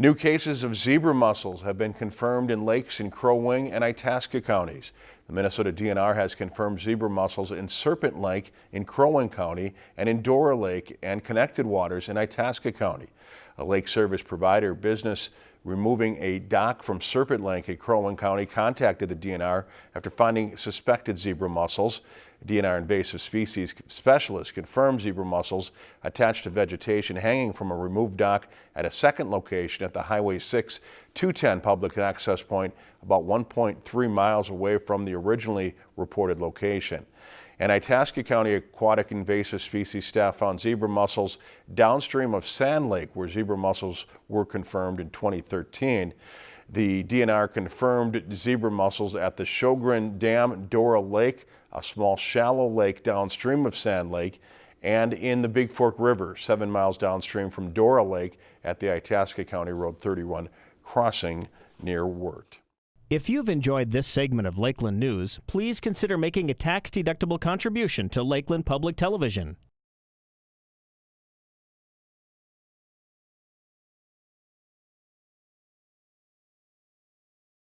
New cases of zebra mussels have been confirmed in lakes in Crow Wing and Itasca counties. The Minnesota DNR has confirmed zebra mussels in Serpent Lake in Crow Wing County and in Dora Lake and connected waters in Itasca County. A lake service provider business removing a dock from Serpent Lake in Wing County contacted the DNR after finding suspected zebra mussels. DNR invasive species specialist confirmed zebra mussels attached to vegetation hanging from a removed dock at a second location at the Highway 6 210 public access point about 1.3 miles away from the originally reported location. And Itasca County Aquatic Invasive Species staff found zebra mussels downstream of Sand Lake where zebra mussels were confirmed in 2013. The DNR confirmed zebra mussels at the Shogren Dam Dora Lake, a small shallow lake downstream of Sand Lake, and in the Big Fork River, seven miles downstream from Dora Lake at the Itasca County Road 31 crossing near Wirt. If you've enjoyed this segment of Lakeland News, please consider making a tax-deductible contribution to Lakeland Public Television.